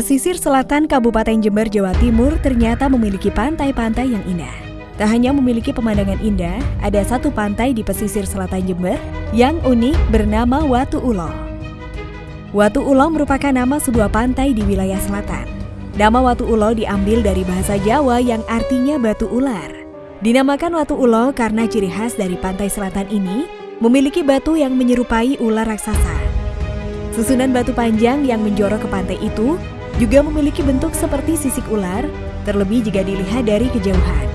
Pesisir selatan Kabupaten Jember, Jawa Timur ternyata memiliki pantai-pantai yang indah. Tak hanya memiliki pemandangan indah, ada satu pantai di pesisir selatan Jember yang unik bernama Watu Ulo. Watu Ulo merupakan nama sebuah pantai di wilayah selatan. Nama Watu Ulo diambil dari bahasa Jawa yang artinya batu ular. Dinamakan Watu Ulo karena ciri khas dari pantai selatan ini memiliki batu yang menyerupai ular raksasa. Susunan batu panjang yang menjorok ke pantai itu juga memiliki bentuk seperti sisik ular, terlebih jika dilihat dari kejauhan.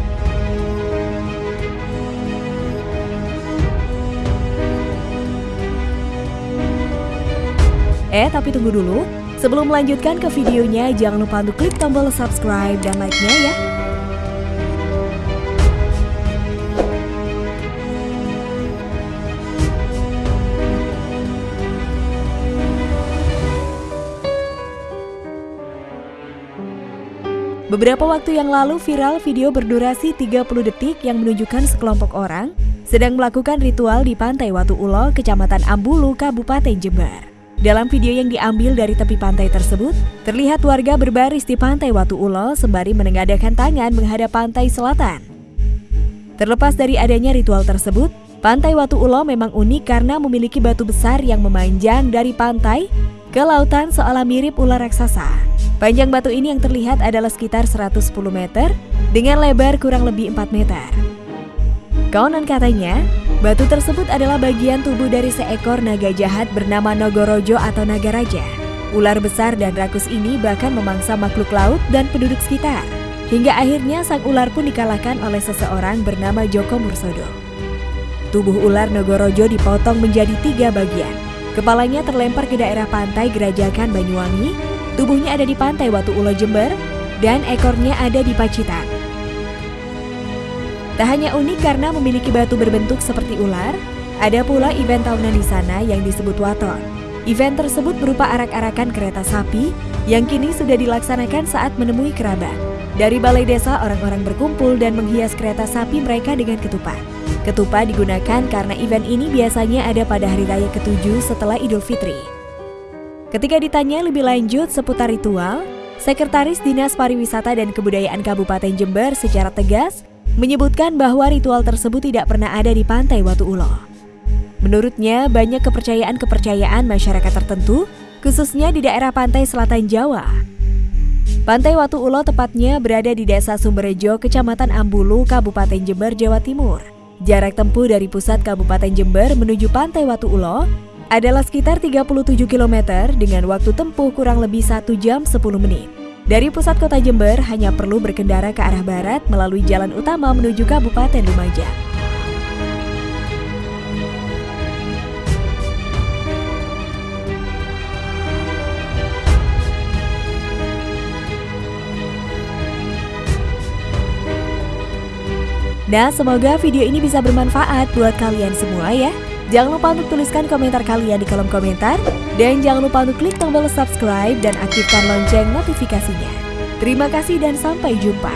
Eh, tapi tunggu dulu. Sebelum melanjutkan ke videonya, jangan lupa untuk klik tombol subscribe dan like-nya ya. Beberapa waktu yang lalu viral video berdurasi 30 detik yang menunjukkan sekelompok orang sedang melakukan ritual di Pantai Watu Ulo, Kecamatan Ambulu, Kabupaten Jember. Dalam video yang diambil dari tepi pantai tersebut, terlihat warga berbaris di Pantai Watu Ulo sembari menengadahkan tangan menghadap pantai selatan. Terlepas dari adanya ritual tersebut, Pantai Watu Ulo memang unik karena memiliki batu besar yang memanjang dari pantai ke lautan seolah mirip ular raksasa. Panjang batu ini yang terlihat adalah sekitar 110 meter dengan lebar kurang lebih 4 meter. Konon katanya, batu tersebut adalah bagian tubuh dari seekor naga jahat bernama Nogorojo atau Naga Raja. Ular besar dan rakus ini bahkan memangsa makhluk laut dan penduduk sekitar. Hingga akhirnya sang ular pun dikalahkan oleh seseorang bernama Joko Mursodo. Tubuh ular Nogorojo dipotong menjadi tiga bagian. Kepalanya terlempar ke daerah pantai Gerajakan Banyuwangi Tubuhnya ada di pantai Watu Ulo Jember dan ekornya ada di Pacitan. Tak hanya unik karena memiliki batu berbentuk seperti ular, ada pula event tahunan di sana yang disebut Waton. Event tersebut berupa arak-arakan kereta sapi yang kini sudah dilaksanakan saat menemui kerabat. Dari balai desa orang-orang berkumpul dan menghias kereta sapi mereka dengan ketupat. Ketupat digunakan karena event ini biasanya ada pada hari raya ketujuh setelah Idul Fitri. Ketika ditanya lebih lanjut seputar ritual, Sekretaris Dinas Pariwisata dan Kebudayaan Kabupaten Jember secara tegas menyebutkan bahwa ritual tersebut tidak pernah ada di Pantai Watu Ulo. Menurutnya, banyak kepercayaan-kepercayaan masyarakat tertentu, khususnya di daerah pantai selatan Jawa. Pantai Watu Ulo tepatnya berada di Desa Sumberjo, Kecamatan Ambulu, Kabupaten Jember, Jawa Timur. Jarak tempuh dari pusat Kabupaten Jember menuju Pantai Watu Ulo adalah sekitar 37 km dengan waktu tempuh kurang lebih 1 jam 10 menit. Dari pusat kota Jember hanya perlu berkendara ke arah barat melalui jalan utama menuju Kabupaten Lumajang. Nah, semoga video ini bisa bermanfaat buat kalian semua ya. Jangan lupa untuk tuliskan komentar kalian di kolom komentar. Dan jangan lupa untuk klik tombol subscribe dan aktifkan lonceng notifikasinya. Terima kasih dan sampai jumpa.